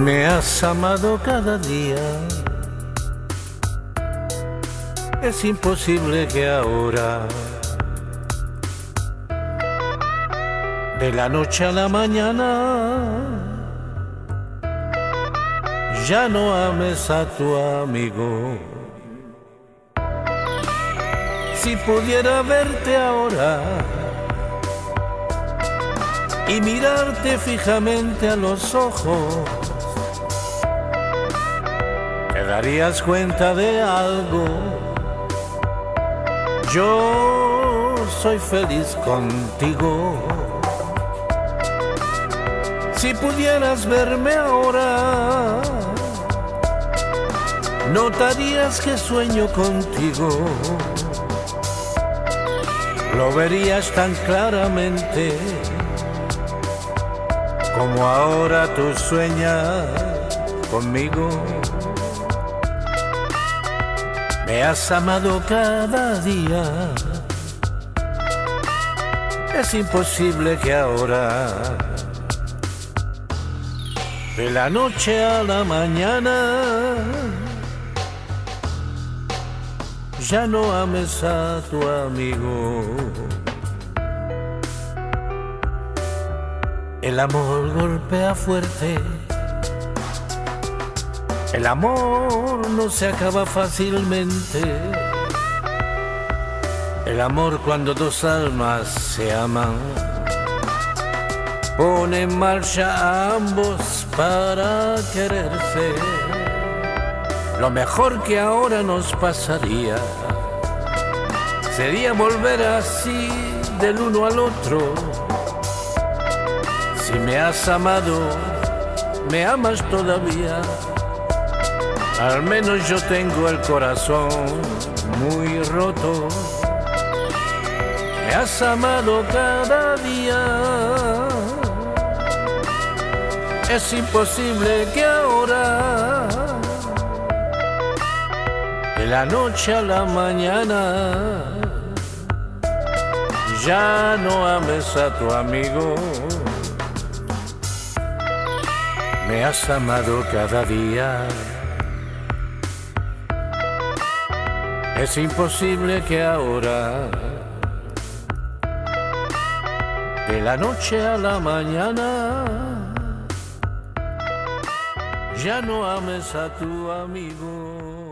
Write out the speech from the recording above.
Me has amado cada día. Es imposible que ahora, de la noche a la mañana, ya no ames a tu amigo. Si pudiera verte ahora y mirarte fijamente a los ojos, darías cuenta de algo. Yo soy feliz contigo. Si pudieras verme ahora, notarías que sueño contigo. Lo verías tan claramente como ahora tú sueñas conmigo. Me has amado cada día. Es imposible que ahora, de la noche a la mañana, ya no ames a tu amigo. El amor golpea fuerte. El amor no se acaba fácilmente. El amor cuando dos almas se aman pone en marcha a ambos para quererse. Lo mejor que ahora nos pasaría sería volver así del uno al otro. Si me has amado, me amas todavía. Al menos yo tengo el corazón muy roto. Me has amado cada día. Es imposible que ahora, de la noche a la mañana, ya no ames a tu amigo. Me has amado cada día. Es imposible que ahora, de la noche a la mañana, ya no ames a tu amigo.